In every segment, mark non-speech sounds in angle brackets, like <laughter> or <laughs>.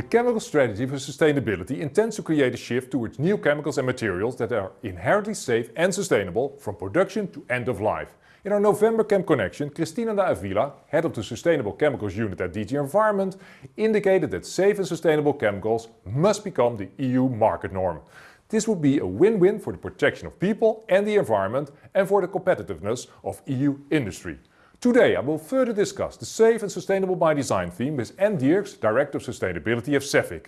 The chemical strategy for sustainability intends to create a shift towards new chemicals and materials that are inherently safe and sustainable from production to end of life. In our November Chem Connection, Cristina de Avila, head of the Sustainable Chemicals Unit at DG Environment, indicated that safe and sustainable chemicals must become the EU market norm. This would be a win-win for the protection of people and the environment and for the competitiveness of EU industry. Today I will further discuss the Safe and Sustainable by Design theme with Anne Dierckx, Director of Sustainability of Cefic.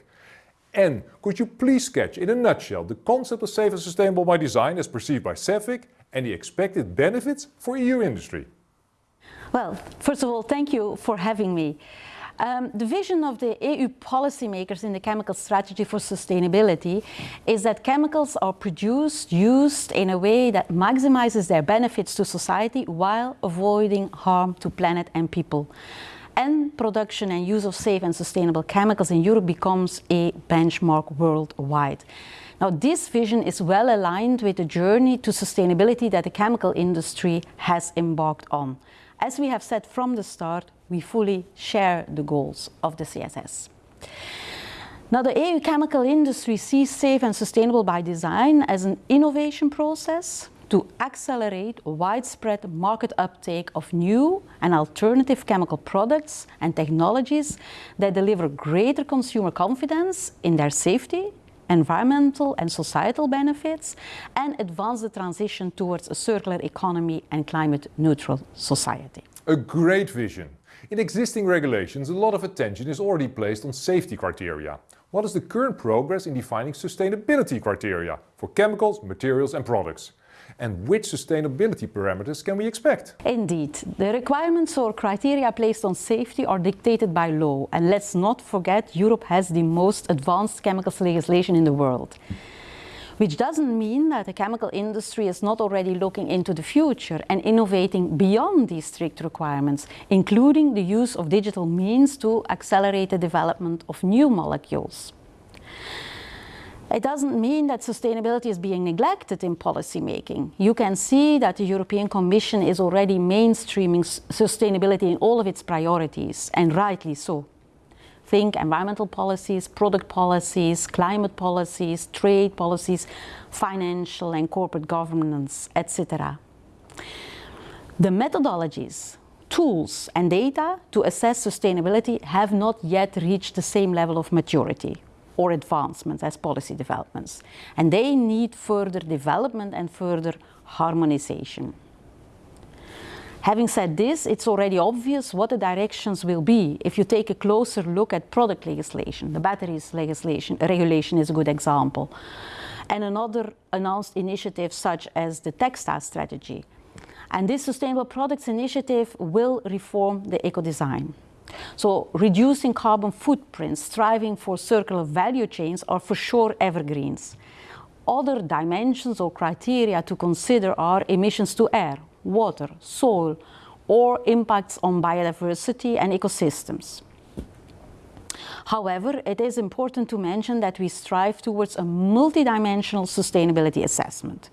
Anne, could you please sketch in a nutshell the concept of Safe and Sustainable by Design as perceived by Cefic and the expected benefits for EU industry? Well, first of all, thank you for having me. Um, the vision of the EU policymakers in the chemical strategy for sustainability is that chemicals are produced, used in a way that maximizes their benefits to society while avoiding harm to planet and people. And production and use of safe and sustainable chemicals in Europe becomes a benchmark worldwide. Now this vision is well aligned with the journey to sustainability that the chemical industry has embarked on. As we have said from the start, we fully share the goals of the CSS. Now the EU chemical industry sees safe and sustainable by design as an innovation process to accelerate widespread market uptake of new and alternative chemical products and technologies that deliver greater consumer confidence in their safety, environmental and societal benefits and advance the transition towards a circular economy and climate neutral society. A great vision. In existing regulations, a lot of attention is already placed on safety criteria. What is the current progress in defining sustainability criteria for chemicals, materials and products? And which sustainability parameters can we expect? Indeed, the requirements or criteria placed on safety are dictated by law and let's not forget Europe has the most advanced chemicals legislation in the world. Which doesn't mean that the chemical industry is not already looking into the future and innovating beyond these strict requirements, including the use of digital means to accelerate the development of new molecules. It doesn't mean that sustainability is being neglected in policymaking. You can see that the European Commission is already mainstreaming sustainability in all of its priorities, and rightly so. Think environmental policies, product policies, climate policies, trade policies, financial and corporate governance, etc. The methodologies, tools and data to assess sustainability have not yet reached the same level of maturity or advancements as policy developments. And they need further development and further harmonization. Having said this, it's already obvious what the directions will be if you take a closer look at product legislation. The batteries legislation, regulation is a good example. And another announced initiative such as the textile strategy. And this Sustainable Products Initiative will reform the eco-design. So reducing carbon footprints, striving for circular value chains are for sure evergreens. Other dimensions or criteria to consider are emissions to air, water, soil, or impacts on biodiversity and ecosystems. However, it is important to mention that we strive towards a multidimensional sustainability assessment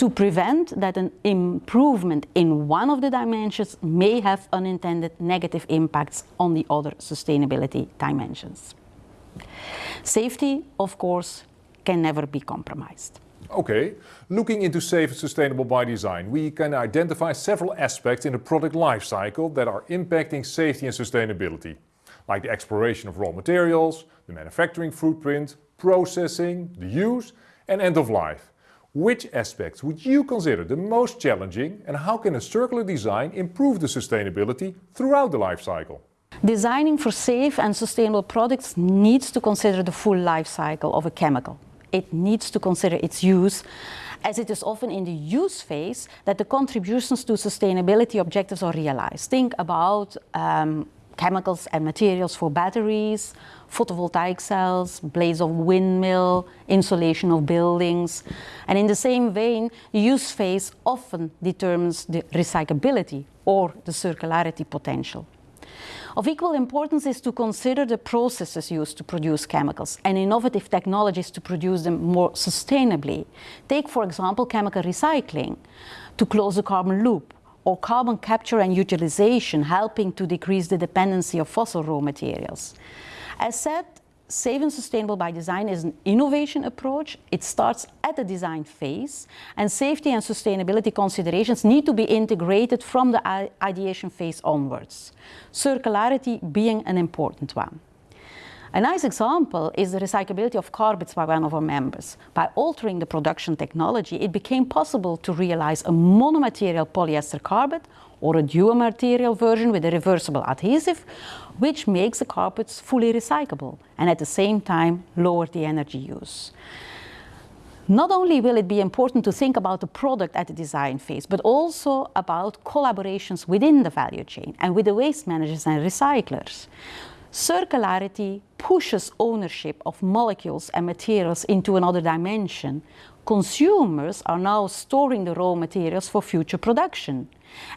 to prevent that an improvement in one of the dimensions may have unintended negative impacts on the other sustainability dimensions. Safety, of course, can never be compromised. Okay, looking into safe and sustainable by design, we can identify several aspects in the product life cycle that are impacting safety and sustainability, like the exploration of raw materials, the manufacturing footprint, processing, the use and end of life. Which aspects would you consider the most challenging and how can a circular design improve the sustainability throughout the life cycle? Designing for safe and sustainable products needs to consider the full life cycle of a chemical. It needs to consider its use as it is often in the use phase that the contributions to sustainability objectives are realized. Think about um, chemicals and materials for batteries, photovoltaic cells, blades of windmill, insulation of buildings. And in the same vein, use phase often determines the recyclability or the circularity potential. Of equal importance is to consider the processes used to produce chemicals and innovative technologies to produce them more sustainably. Take, for example, chemical recycling to close the carbon loop or carbon capture and utilization, helping to decrease the dependency of fossil raw materials. As said, safe and sustainable by design is an innovation approach. It starts at the design phase, and safety and sustainability considerations need to be integrated from the ideation phase onwards, circularity being an important one. A nice example is the recyclability of carpets by one of our members. By altering the production technology, it became possible to realize a monomaterial polyester carpet or a dual material version with a reversible adhesive, which makes the carpets fully recyclable and at the same time lower the energy use. Not only will it be important to think about the product at the design phase, but also about collaborations within the value chain and with the waste managers and recyclers. Circularity pushes ownership of molecules and materials into another dimension. Consumers are now storing the raw materials for future production.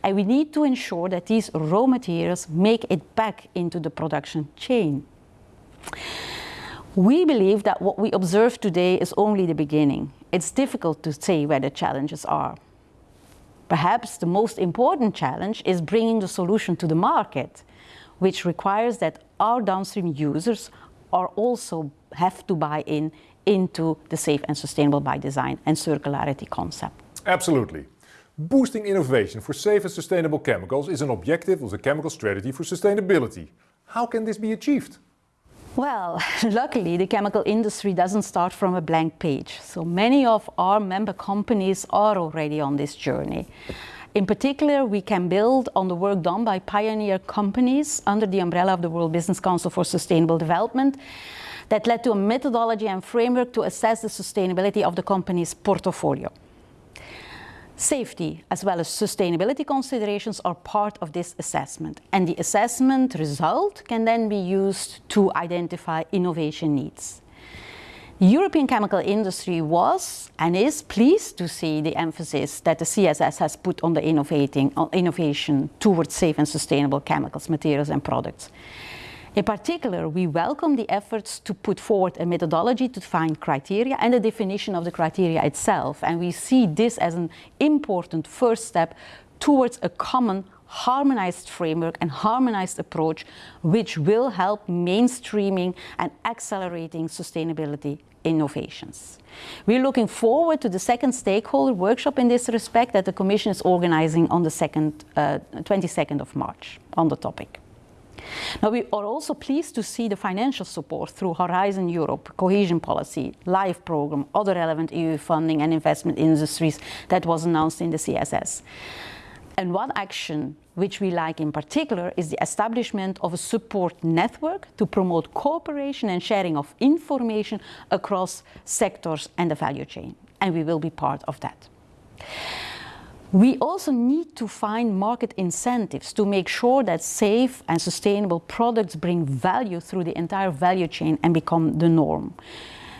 And we need to ensure that these raw materials make it back into the production chain. We believe that what we observe today is only the beginning. It's difficult to say where the challenges are. Perhaps the most important challenge is bringing the solution to the market which requires that our downstream users are also have to buy in into the safe and sustainable by design and circularity concept. Absolutely. Boosting innovation for safe and sustainable chemicals is an objective of the chemical strategy for sustainability. How can this be achieved? Well, <laughs> luckily the chemical industry doesn't start from a blank page. So many of our member companies are already on this journey. In particular, we can build on the work done by pioneer companies under the umbrella of the World Business Council for Sustainable Development that led to a methodology and framework to assess the sustainability of the company's portfolio. Safety as well as sustainability considerations are part of this assessment and the assessment result can then be used to identify innovation needs. European chemical industry was and is pleased to see the emphasis that the CSS has put on the innovating, on innovation towards safe and sustainable chemicals, materials and products. In particular, we welcome the efforts to put forward a methodology to define criteria and the definition of the criteria itself. And we see this as an important first step towards a common harmonized framework and harmonized approach which will help mainstreaming and accelerating sustainability innovations. We're looking forward to the second stakeholder workshop in this respect that the Commission is organizing on the second, uh, 22nd of March on the topic. Now, we are also pleased to see the financial support through Horizon Europe, cohesion policy, LIFE program, other relevant EU funding and investment industries that was announced in the CSS. And one action which we like in particular is the establishment of a support network to promote cooperation and sharing of information across sectors and the value chain. And we will be part of that. We also need to find market incentives to make sure that safe and sustainable products bring value through the entire value chain and become the norm.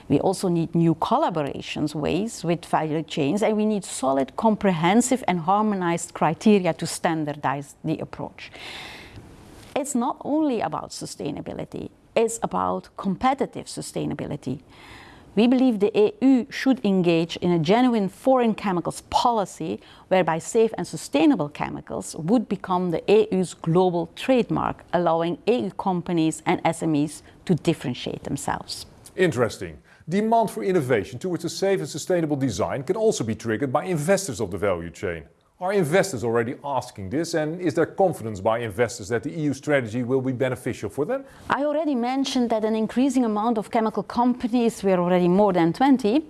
We also need new collaborations ways with value chains and we need solid, comprehensive and harmonized criteria to standardize the approach. It's not only about sustainability, it's about competitive sustainability. We believe the EU should engage in a genuine foreign chemicals policy whereby safe and sustainable chemicals would become the EU's global trademark, allowing EU companies and SMEs to differentiate themselves. Interesting. Demand for innovation towards a safe and sustainable design can also be triggered by investors of the value chain. Are investors already asking this and is there confidence by investors that the EU strategy will be beneficial for them? I already mentioned that an increasing amount of chemical companies, we're already more than 20,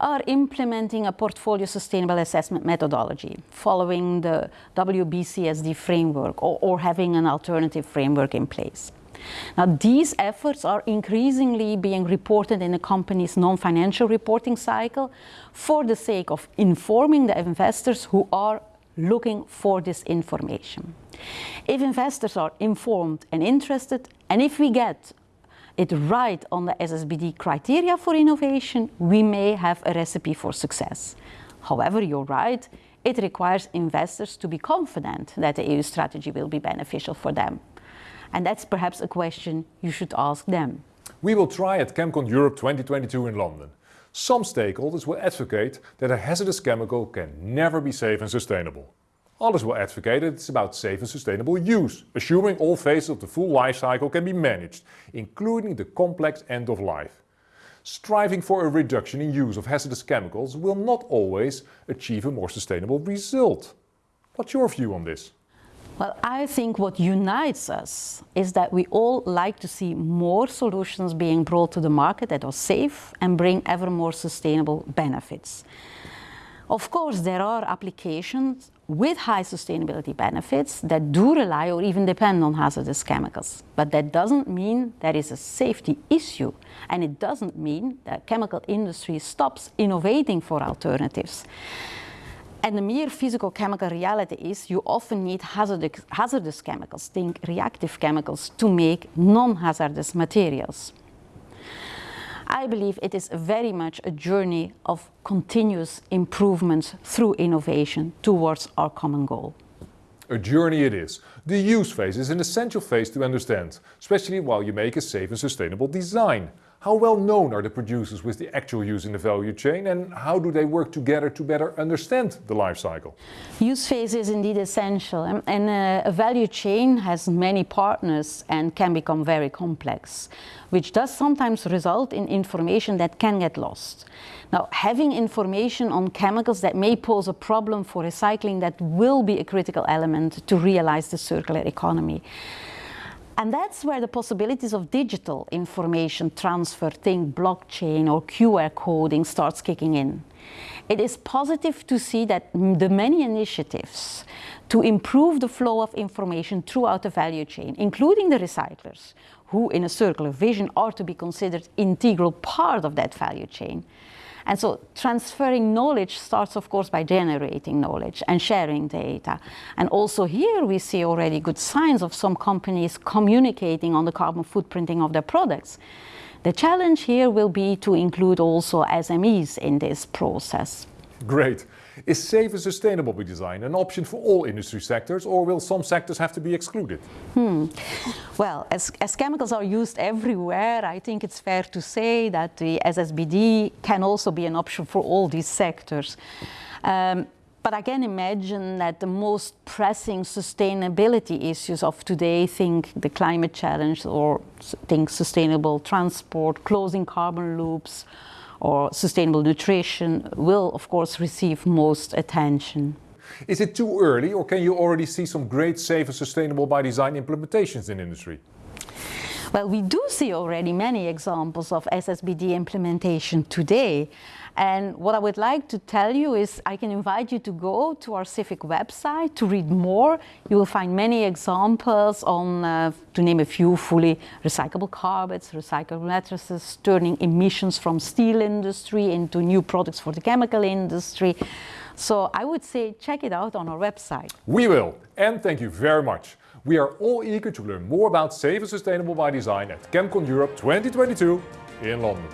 are implementing a portfolio sustainable assessment methodology following the WBCSD framework or, or having an alternative framework in place. Now, these efforts are increasingly being reported in a company's non-financial reporting cycle for the sake of informing the investors who are looking for this information. If investors are informed and interested, and if we get it right on the SSBD criteria for innovation, we may have a recipe for success. However, you're right, it requires investors to be confident that the EU strategy will be beneficial for them. And that's perhaps a question you should ask them. We will try at ChemCon Europe 2022 in London. Some stakeholders will advocate that a hazardous chemical can never be safe and sustainable. Others will advocate that it's about safe and sustainable use, assuming all phases of the full life cycle can be managed, including the complex end of life. Striving for a reduction in use of hazardous chemicals will not always achieve a more sustainable result. What's your view on this? Well, I think what unites us is that we all like to see more solutions being brought to the market that are safe and bring ever more sustainable benefits. Of course, there are applications with high sustainability benefits that do rely or even depend on hazardous chemicals. But that doesn't mean there is a safety issue. And it doesn't mean that chemical industry stops innovating for alternatives. And the mere physical-chemical reality is you often need hazardous, hazardous chemicals, think reactive chemicals, to make non-hazardous materials. I believe it is very much a journey of continuous improvement through innovation towards our common goal. A journey it is. The use phase is an essential phase to understand, especially while you make a safe and sustainable design. How well known are the producers with the actual use in the value chain and how do they work together to better understand the life cycle? Use phase is indeed essential and, uh, a value chain has many partners and can become very complex, which does sometimes result in information that can get lost. Now, having information on chemicals that may pose a problem for recycling that will be a critical element to realize the circular economy. And that's where the possibilities of digital information transfer, think blockchain or QR coding starts kicking in. It is positive to see that the many initiatives to improve the flow of information throughout the value chain, including the recyclers, who in a circular vision are to be considered integral part of that value chain, and so transferring knowledge starts, of course, by generating knowledge and sharing data. And also here we see already good signs of some companies communicating on the carbon footprinting of their products. The challenge here will be to include also SMEs in this process. Great. Is safe and sustainable by design an option for all industry sectors or will some sectors have to be excluded? Hmm. Well, as, as chemicals are used everywhere, I think it's fair to say that the SSBD can also be an option for all these sectors. Um, but I can imagine that the most pressing sustainability issues of today, think the climate challenge or think sustainable transport, closing carbon loops, or sustainable nutrition will of course receive most attention. Is it too early or can you already see some great safe and sustainable by design implementations in industry? Well, we do see already many examples of SSBD implementation today. And what I would like to tell you is I can invite you to go to our Cefic website to read more. You will find many examples on, uh, to name a few, fully recyclable carpets, recyclable mattresses, turning emissions from steel industry into new products for the chemical industry. So I would say check it out on our website. We will, and thank you very much. We are all eager to learn more about safe and sustainable by design at ChemCon Europe 2022 in London.